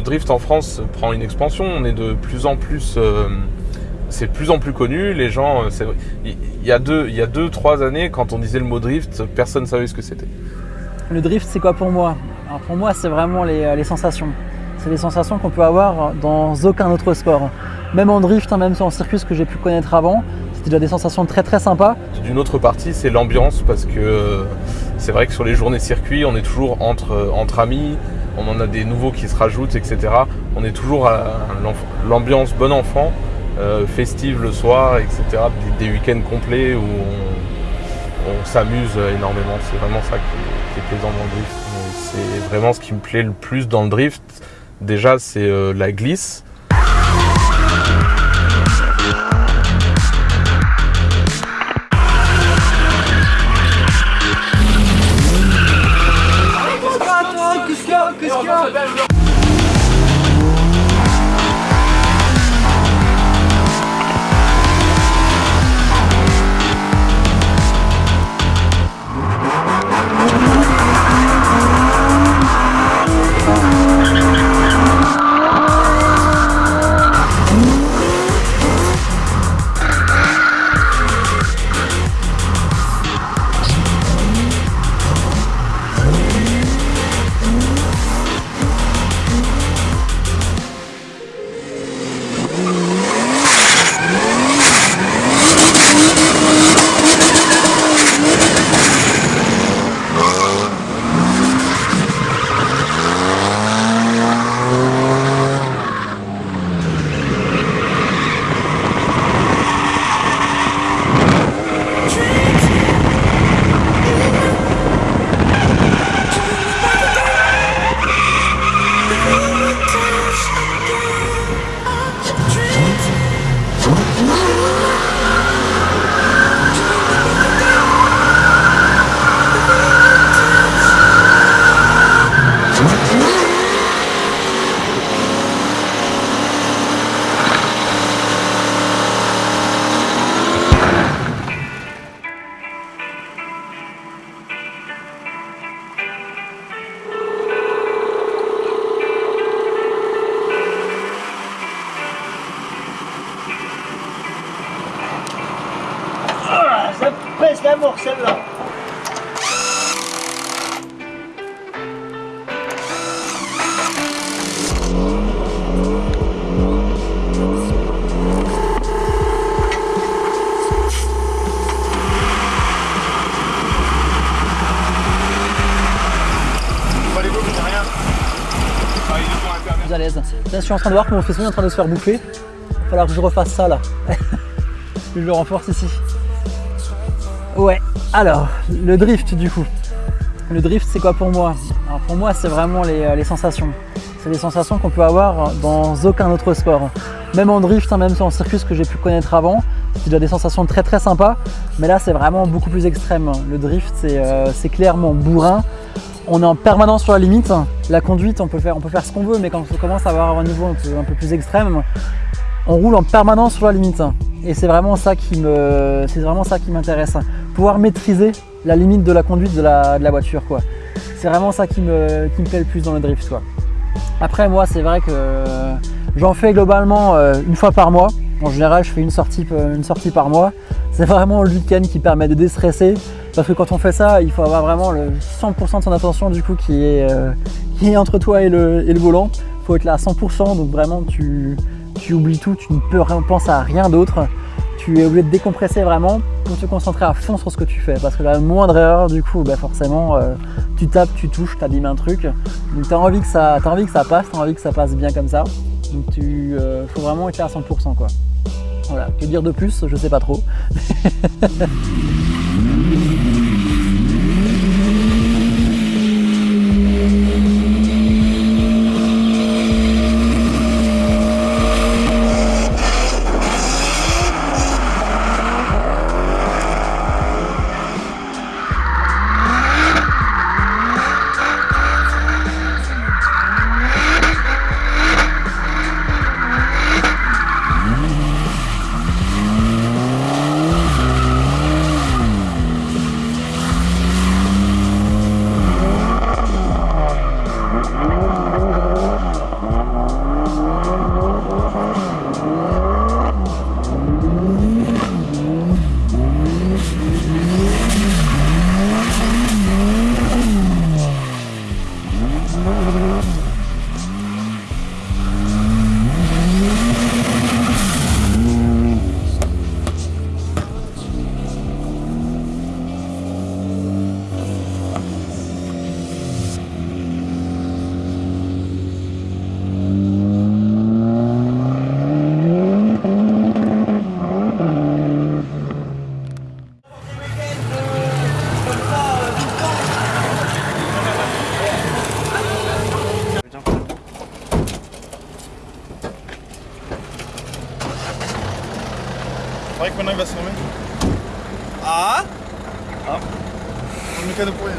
le drift en France prend une expansion. On est de plus en plus, euh, c'est de plus en plus connu. Les gens, euh. Il y a deux, il y a deux, trois années, quand on disait le mot drift, personne ne savait ce que c'était. Le drift, c'est quoi pour moi? Alors pour moi, c'est vraiment les, euh, les sensations. C'est les sensations qu'on peut avoir dans aucun autre sport. Même en drift, hein, même en circuit, que j'ai pu connaître avant, c'était déjà des sensations très très sympas. D'une autre partie, c'est l'ambiance parce que c'est vrai que sur les journées circuits, on est toujours entre, entre amis, on en a des nouveaux qui se rajoutent, etc. On est toujours à l'ambiance bon enfant, euh, festive le soir, etc. Des, week-ends complets où on, s'amuse énormément. C'est vraiment ça qui est, plaisant dans le drift. C'est vraiment ce qui me plaît le plus dans le drift. Déjà, c'est euh, la glisse. Ça pèse la mort celle-là. à l'aise. Là, je suis en train de voir que mon faisceau est en train de se faire bouffer. Il va falloir que je refasse ça là. je le renforce ici. Ouais, alors, le drift du coup. Le drift, c'est quoi pour moi Alors pour moi, c'est vraiment les, euh, sensations. C'est les sensations qu'on peut avoir dans aucun autre sport. Même en drift, hein, même en circuit, que j'ai pu connaître avant, c'était déjà des sensations très très sympas. Mais là, c'est vraiment beaucoup plus extrême. Le drift, c'est euh, c'est clairement bourrin. On est en permanence sur la limite. La conduite, on peut faire, on peut faire ce qu'on veut, mais quand on commence à avoir un niveau un peu, un peu plus extrême, on roule en permanence sur la limite. Et c'est vraiment ça qui me, c'est vraiment ça qui m'intéresse. Maîtriser la limite de la conduite de la, de la voiture, quoi. C'est vraiment ça qui me, qui me plaît le plus dans le drift, quoi. Après, moi, c'est vrai que j'en fais globalement euh, une fois par mois. En général, je fais une sortie, euh, une sortie par mois. C'est vraiment le week-end qui permet de déstresser. Parce que quand on fait ça, il faut avoir vraiment le 100% de son attention du coup qui est, euh, qui est entre toi et le, et le volant. Il faut être là à 100%, donc vraiment tu, tu oublies tout, tu ne peux rien penser à rien d'autre. Tu es obligé de décompresser vraiment pour te concentrer à fond sur ce que tu fais. Parce que la moindre erreur, du coup, bah forcément, euh, tu tapes, tu touches, tu abîmes un truc. Donc tu as envie que ça, as envie que ça passe, tu as envie que ça passe bien comme ça. Donc tu euh, faut vraiment être à 100% quoi. Voilà, que dire de plus, je sais pas trop. C'est vrai que maintenant il va se remettre. Ah? Ah On est cadeau pour rien.